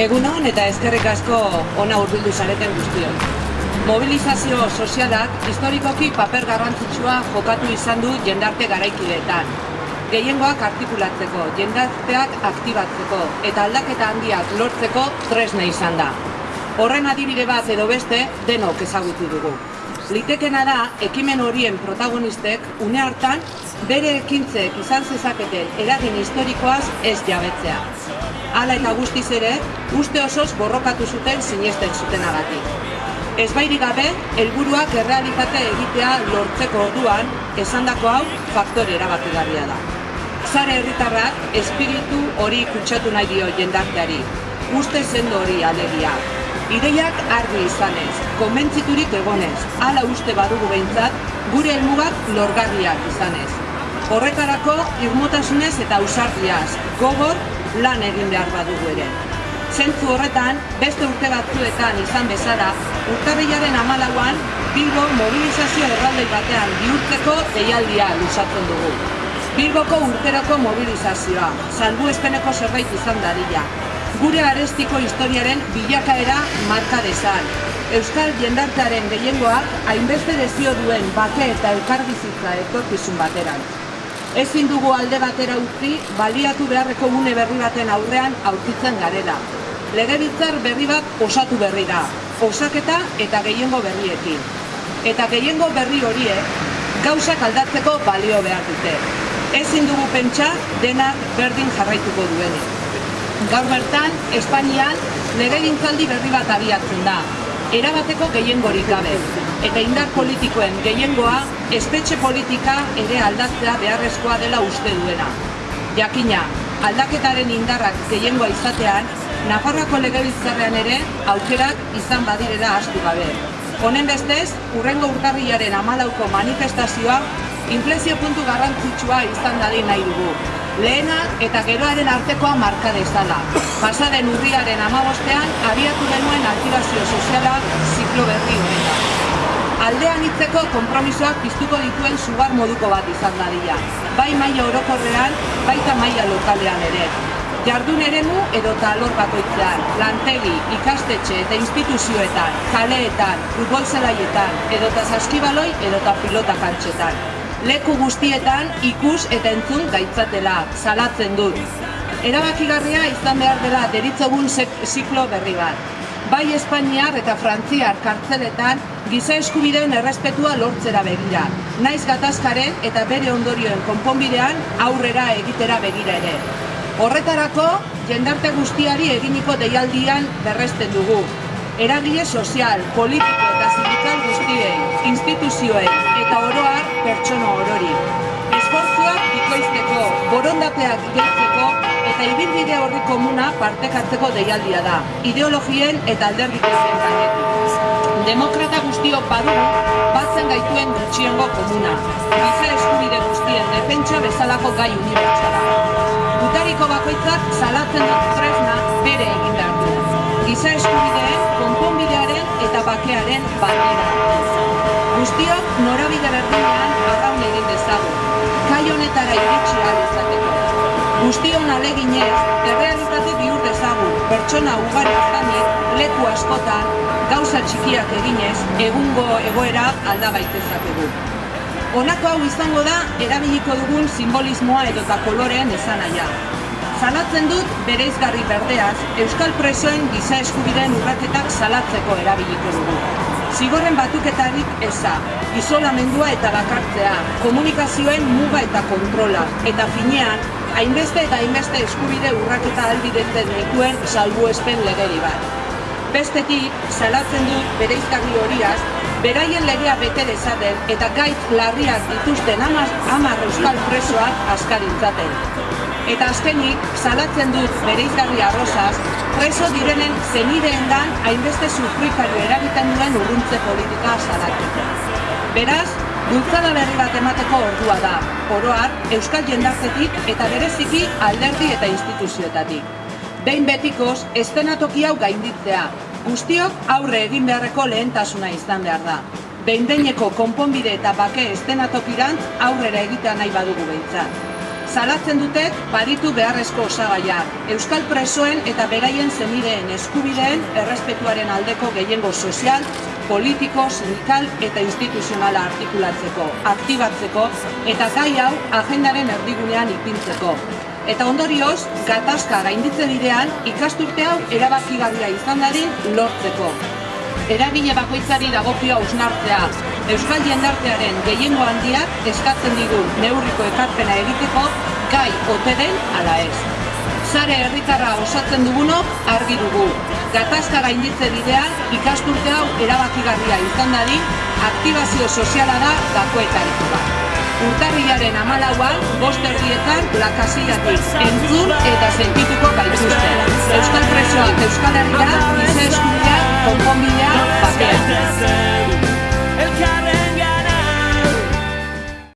Egun hon eta ezkerrik asko ona hurbildu zareten guztion. Mobilizazio sozialak historikoki paper garrantzitsua jokatu izan du jendarte garaikideetan. Gehiengoak artikulatzeko, jendarteak aktibatzeko eta aldaketa handiak lortzeko tresne izan da. Horren adibide bat edo beste denok ezagutu dugu. Litekena da, ekimen horien protagonistek une hartan bere ekintzek izan zezaketen eragin historikoaz ez jabetzea. Hala eta guztiz ere, uste osoz borrokatu zuten sinesten zutenagatik. Ez bairi gabe, helburuak errealitate egitea lortzeko orduan, esandako hau faktore erabakigarria da. Zare herritarrak espiritu hori kutsatu nahi dio jendarteari, uste sendo hori alegia. Ideiak argi izanez, konbentziturik egonez, hala uste badugu behintzat, gure helmugak lorgarriak izanez. Horretarako irmotasunez eta ausardiaz, gogor lan egin behar badugu ere. Zentzu horretan, beste urte batzuetan izan bezala, urtarrilaren amalauan, Bilbo mobilizazio erraldei batean bihurtzeko deialdia lusatzen dugu. Bilboko urterako mobilizazioa, salbu espeneko zerbait izan dadila. Gure arestiko historiaren bilakaera marka dezan. Euskal jendartearen gehiengoak hainbeste dezio duen bake eta elkarbizitza etorkizun bateran. Ezin dugu alde batera utzi, baliatu beharreko une berri baten aurrean aurkitzen garela. Legebiltzar berri bat osatu berri da, osaketa eta gehiengo berriekin. Eta gehiengo berri horiek gauzak aldatzeko balio behar dute. Ezin dugu pentsa denak berdin jarraituko duenik. Gaur bertan, Espainian legegintzaldi berri bat abiatzen da, erabateko gehiengorik gabe. Eta indar politikoen gehiengoa, espetxe politika ere aldatzea beharrezkoa dela uste duena. Jakina, aldaketaren indarrak gehiengoa izatean, Nafarroako legebiltzarrean ere aukerak izan badirera astu gabe. Honen bestez, urrengo urtarrilaren amalauko manifestazioa inflexio puntu garrantzitsua izan dadin nahi dugu. Lehena eta geroaren artekoa marka dezala. Pasaden urriaren amabostean abiatu genuen aktibazio soziala ziklo berri honetan. Aldean hitzeko konpromisoak piztuko dituen sugar moduko bat izan dadila. Bai maila orokorrean, baita maila lokalean ere. Jardun eremu edo talor bakoitzean, lantegi, ikastetxe eta instituzioetan, kaleetan, futbol zelaietan, edota saskibaloi edota pilota kantxetan. Leku guztietan ikus eta entzun gaitzatela, salatzen dut. Erabakigarria izan behar dela deritzogun ziklo berri bat. Bai Espainiar eta Frantziar kartzeletan giza eskubideen errespetua lortzera begira. Naiz gatazkaren eta bere ondorioen konponbidean aurrera egitera begira ere. Horretarako, jendarte guztiari eginiko deialdian berresten dugu. Eragile sozial, politiko eta sindikal guztiei, instituzioei eta oroar pertsona orori. Esfortzuak bikoizteko, borondateak gehitzeko eta ibilbide horri komuna partekatzeko deialdia da, ideologien eta alderdikaren gainetik. Demokrata guztiok badugu, batzen gaituen gutxiengo komuna, giza eskubide guztien defentsa bezalako gai unibertsala. Gutariko bakoitzak salatzen dut tresna bere egin behar du. Giza eskubideen, konponbidearen eta bakearen batera. Guztiok norabide berdinean arraun egin dezagun. Kai honetara iritsi. Guztion aleginez, errealitate bihur dezagun, pertsona ugari izanik, leku askotan, gauza txikiak eginez, egungo egoera alda baitezakegu. Honako hau izango da erabiliko dugun simbolismoa edota koloreen esanaia. Zalatzen dut bereizgarri berdeaz, Euskal Presoen giza eskubideen urraketak salatzeko erabiliko dugu. Zigorren batuketarik eza, isolamendua eta bakartzea, komunikazioen muga eta kontrola, eta finean, hainbeste eta hainbeste eskubide urraketa albidetzen dituen salbuespen legeri bat. Bestetik, salatzen dut bereizgarri horiaz, beraien legea bete dezaten eta gaitz larriak dituzten hamar euskal presoak askaritzaten. Eta azkenik, salatzen dut bereizgarri arrozaz, preso direnen zenideendan hainbeste sufrikario eragiten duen urruntze politika salatzeko. Beraz, bultzada berri bat emateko ordua da, oroar, euskal jendartetik eta bereziki alderdi eta instituzioetatik. Behin betikoz, estenatoki hau gainditzea, guztiok aurre egin beharreko lehentasuna izan behar da. Behin konponbide eta bake estenatokirantz aurrera egitea nahi badugu behintzat. Salatzen dutek baditu beharrezko osagaiak, euskal presoen eta beraien zenideen eskubideen errespetuaren aldeko gehiengo sozial, politiko, sindikal eta instituzionala artikulatzeko, aktibatzeko eta gai hau agendaren erdigunean ipintzeko. Eta ondorioz, gatazka gainditze bidean ikasturte hau erabakigarria izan dadin lortzeko. Eragile bakoitzari dagokio hausnartzea, Euskal jendartearen gehiengo handiak eskatzen digu neurriko ekarpena egiteko gai ote den ala ez. Sare herritarra osatzen dugunok argi dugu. Gatazka gainditze bidean ikasturte hau erabakigarria izan dadin, aktibazio soziala da gakoetariko bat. Urtarriaren amalauan, bost erdietan, lakasillatik entzun eta sentituko gaituzte. Euskal presoak Euskal Herria, gize com combinhar papel.